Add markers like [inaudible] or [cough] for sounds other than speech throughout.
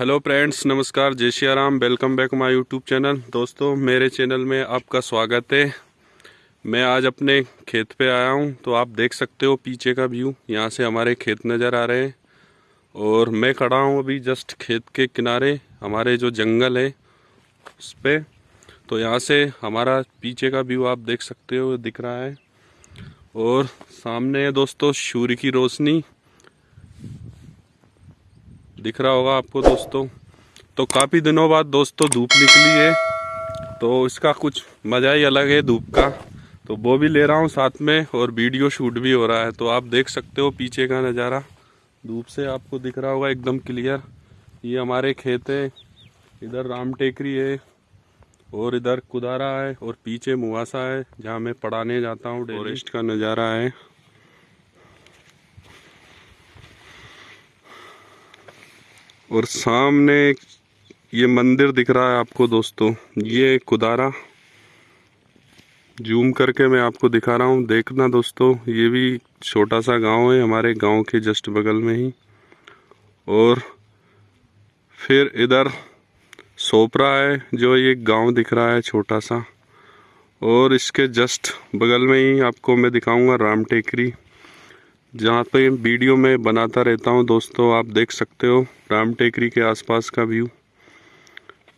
Hello friends नमस्कार, जय Shri Ram welcome back my YouTube channel दोस्तों, मेरे चैनल में आपका स्वागत है। मैं आज अपने खेत पे आया हूँ तो आप देख सकते हो पीछे का व्यू यहाँ से हमारे खेत नज़र आ रहे हैं। और मैं खड़ा हूँ अभी जस्ट खेत के किनारे, हमारे जो जंगल है, उस पर तो यहाँ से हमारा पीछे का व्यू आप देख सकते हो, दिख रहा है। और सामने है दोस्तों, सूर्य की रोशनी। दिख रहा होगा आपको दोस्तों। तो काफ़ी दिनों बाद दोस्तों धूप निकली है। तो इसका कुछ मज़ा ही अलग है धूप का। तो वो भी ले रहा हूँ साथ में और वीडियो शूट भी हो रहा है। तो आप देख सकते हो पीछे का नज़ारा। धूप से आपको दिख रहा होगा एकदम क्लियर। ये हमारे खेत है। इधर राम टेकरी है और इधर कुदारा है और पीछे मुआसा है जहाँ मैं पढ़ाने जाता हूँ। फॉरेस्ट का नज़ारा है। और सामने ये मंदिर दिख रहा है आपको दोस्तों। ये कुदारा। जूम करके मैं आपको दिखा रहा हूँ। देखना दोस्तों, ये भी छोटा सा गाँव है, हमारे गाँव के जस्ट बगल में ही। और फिर इधर सोपरा है, जो ये गाँव दिख रहा है छोटा सा और इसके जस्ट बगल में ही आपको मैं दिखाऊँगा राम टेकरी। जहाँ पे वीडियो में बनाता रहता हूँ दोस्तों, आप देख सकते हो। राम टेकरी के आसपास का व्यू।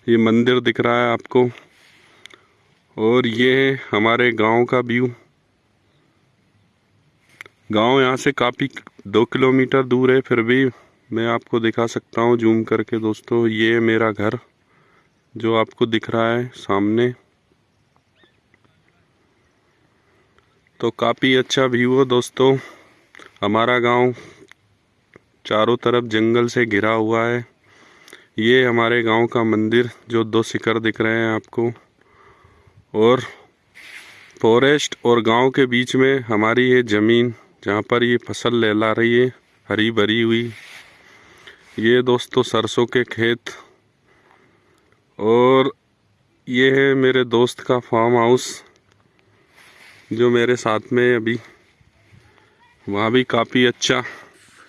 ये मंदिर दिख रहा है आपको। और ये है हमारे गाँव का व्यू। गाँव यहाँ से काफ़ी दो किलोमीटर दूर है, फिर भी मैं आपको दिखा सकता हूँ, जूम करके। दोस्तों, ये है मेरा घर, जो आपको दिख रहा है सामने। तो काफ़ी अच्छा व्यू है दोस्तों। हमारा गाँव चारों तरफ़ जंगल से घिरा हुआ है। ये हमारे गाँव का मंदिर, जो दो शिखर दिख रहे हैं आपको। और फॉरेस्ट और गाँव के बीच में हमारी ये ज़मीन, जहाँ पर ये फ़सल लहला रही है, हरी भरी हुई। ये दोस्तों सरसों के खेत। और ये है मेरे दोस्त का फार्म हाउस जो मेरे साथ में अभी, वहाँ भी काफ़ी अच्छा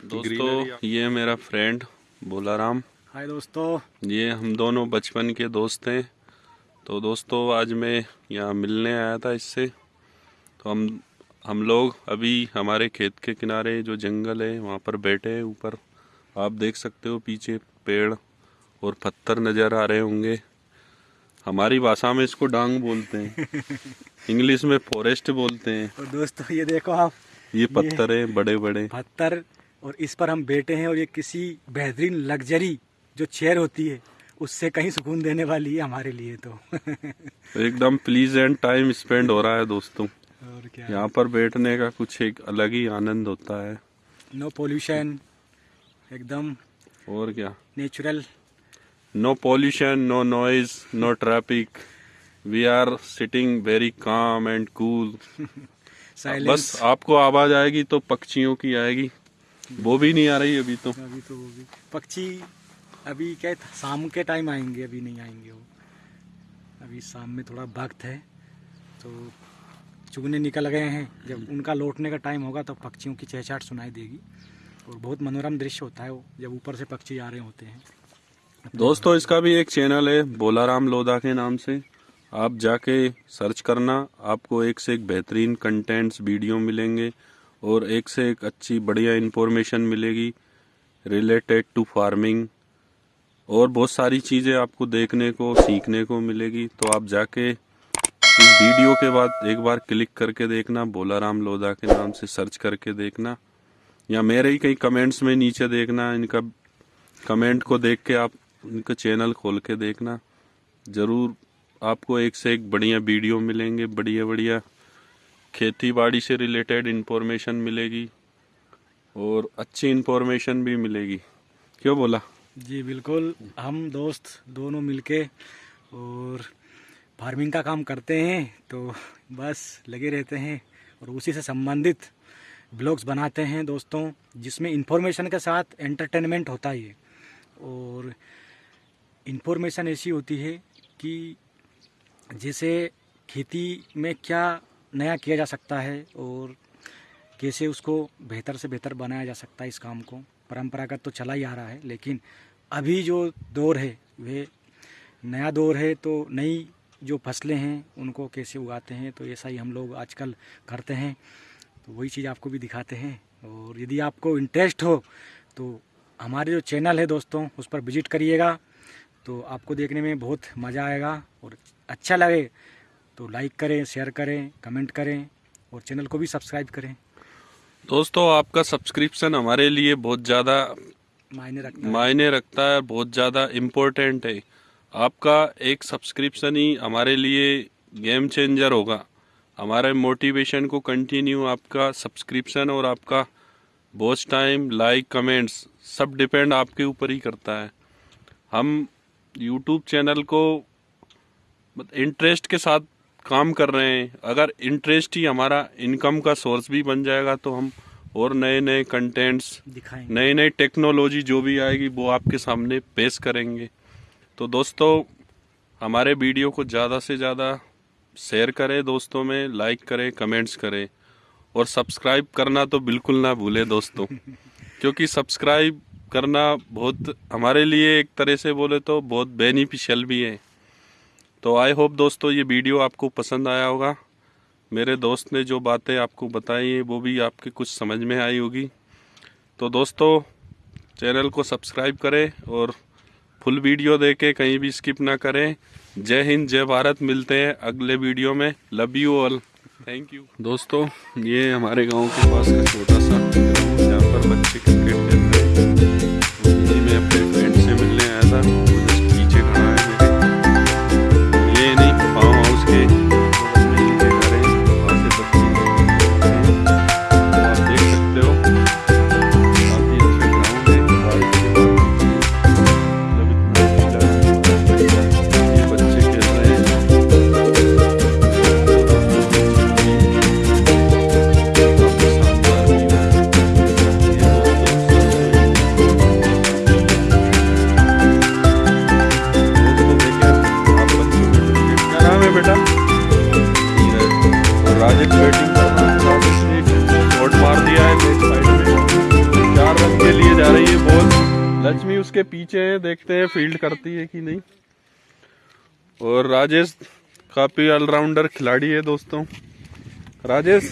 दोस्तों ये मेरा फ्रेंड बोला राम हाय दोस्तों। ये हम दोनों बचपन के दोस्त हैं। तो दोस्तों आज मैं यहाँ मिलने आया था इससे। तो हम हम लोग अभी हमारे खेत के किनारे जो जंगल है वहाँ पर बैठे हैं ऊपर। आप देख सकते हो पीछे पेड़ और पत्थर नज़र आ रहे होंगे। हमारी भाषा में इसको डांग बोलते हैं। [laughs] इंग्लिश में फॉरेस्ट बोलते हैं। और दोस्तों ये देखो आप। ये पत्थर है बड़े बड़े पत्थर और इस पर हम बैठे हैं और ये किसी बेहतरीन लग्जरी जो चेयर होती है उससे कहीं सुकून देने वाली है हमारे लिए तो। [laughs] एकदम प्लीज़ एंड टाइम स्पेंड हो रहा है दोस्तों। और क्या? यहाँ पर बैठने का कुछ एक अलग ही आनंद होता है। नो पोल्यूशन एकदम और क्या? Natural no pollution no noise no traffic we are sitting very calm and cool बस आपको आवाज़ आएगी तो पक्षियों की आएगी। वो भी नहीं आ रही अभी तो। अभी तो वो भी। पक्षी अभी क्या शाम के टाइम आएँगे अभी नहीं आएँगे वो। अभी शाम में थोड़ा वक्त है तो चुगने निकल गए हैं। जब उनका लौटने का टाइम होगा तो पक्षियों की चहचाट सुनाई देगी। और बहुत मनोरम दृश्य होता है वो जब ऊपर से पक्षी आ रहे होते हैं। दोस्तों इसका भी एक चैनल है बोलाराम लोधा के नाम से। आप जाके सर्च करना आपको एक से एक बेहतरीन कंटेंट्स वीडियो मिलेंगे। और एक से एक अच्छी बढ़िया इन्फॉर्मेशन मिलेगी रिलेटेड टू फ़ार्मिंग और बहुत सारी चीज़ें आपको देखने को, सीखने को मिलेगी। तो आप जाके इस वीडियो के बाद एक बार क्लिक करके देखना बोला राम लोधा के नाम से सर्च करके देखना। या मेरे ही कहीं कमेंट्स में नीचे देखना, इनका कमेंट को देख के आप इनका चैनल खोल के देखना। ज़रूर आपको एक से एक बढ़िया वीडियो मिलेंगे बढ़िया बढ़िया खेती बाड़ी से रिलेटेड इन्फॉर्मेशन मिलेगी और अच्छी इन्फॉर्मेशन भी मिलेगी। क्यों बोला? जी, बिल्कुल। हम दोस्त दोनों मिलके और फ़ार्मिंग का काम करते हैं तो बस लगे रहते हैं और उसी से संबंधित ब्लॉग्स बनाते हैं दोस्तों, जिसमें इंफॉर्मेशन के साथ एंटरटेनमेंट होता ही है। और इन्फॉर्मेशन ऐसी होती है कि जैसे खेती में क्या नया किया जा सकता है और कैसे उसको बेहतर से बेहतर बनाया जा सकता है इस काम को। परंपरागत तो चला ही आ रहा है, लेकिन अभी जो दौर है, वे नया दौर है तो नई जो फ़सलें हैं, उनको कैसे उगाते हैं तो ऐसा ही हम लोग आजकल करते हैं। तो वही चीज़ आपको भी दिखाते हैं। और यदि आपको इंटरेस्ट हो तो हमारे जो चैनल है दोस्तों, उस पर विज़िट करिएगा तो आपको देखने में बहुत मज़ा आएगा और अच्छा लगे। तो लाइक करें शेयर करें कमेंट करें और चैनल को भी सब्सक्राइब करें। दोस्तों आपका सब्सक्रिप्शन हमारे लिए बहुत ज़्यादा मायने रखता मायने रखता है बहुत ज़्यादा इम्पोर्टेंट है। आपका एक सब्सक्रिप्शन ही हमारे लिए गेम चेंजर होगा। हमारे मोटिवेशन को कंटिन्यू आपका सब्सक्रिप्शन और आपका वॉच टाइम लाइक कमेंट्स सब डिपेंड आपके ऊपर ही करता है। हम यूट्यूब चैनल को इंटरेस्ट के साथ काम कर रहे हैं अगर इंटरेस्ट ही हमारा इनकम का सोर्स भी बन जाएगा तो हम और नए नए कंटेंट्स नई नई टेक्नोलॉजी जो भी आएगी वो आपके सामने पेश करेंगे। तो दोस्तों हमारे वीडियो को ज़्यादा से ज़्यादा शेयर करें दोस्तों में लाइक करें कमेंट्स करें। और सब्सक्राइब करना तो बिल्कुल ना भूलें दोस्तों [laughs] क्योंकि सब्सक्राइब करना बहुत हमारे लिए एक तरह से बोले तो बहुत बेनिफिशियल भी है। तो आई होप दोस्तों ये वीडियो आपको पसंद आया होगा। मेरे दोस्त ने जो बातें आपको बताई हैं, वो भी आपके कुछ समझ में आई होगी। तो दोस्तों चैनल को सब्सक्राइब करें और फुल वीडियो देके कहीं भी स्किप ना करें। जय हिंद, जय भारत, मिलते हैं अगले वीडियो में। Love you all thank you दोस्तों, ये हमारे गाँव के पास का छोटा सा, जहाँ पर बच्चे क्रिकेट लक्ष्मी उसके पीछे है, देखते हैं फ़ील्ड करती है कि नहीं। और राजेश, काफ़ी ऑलराउंडर खिलाड़ी है दोस्तों। राजेश?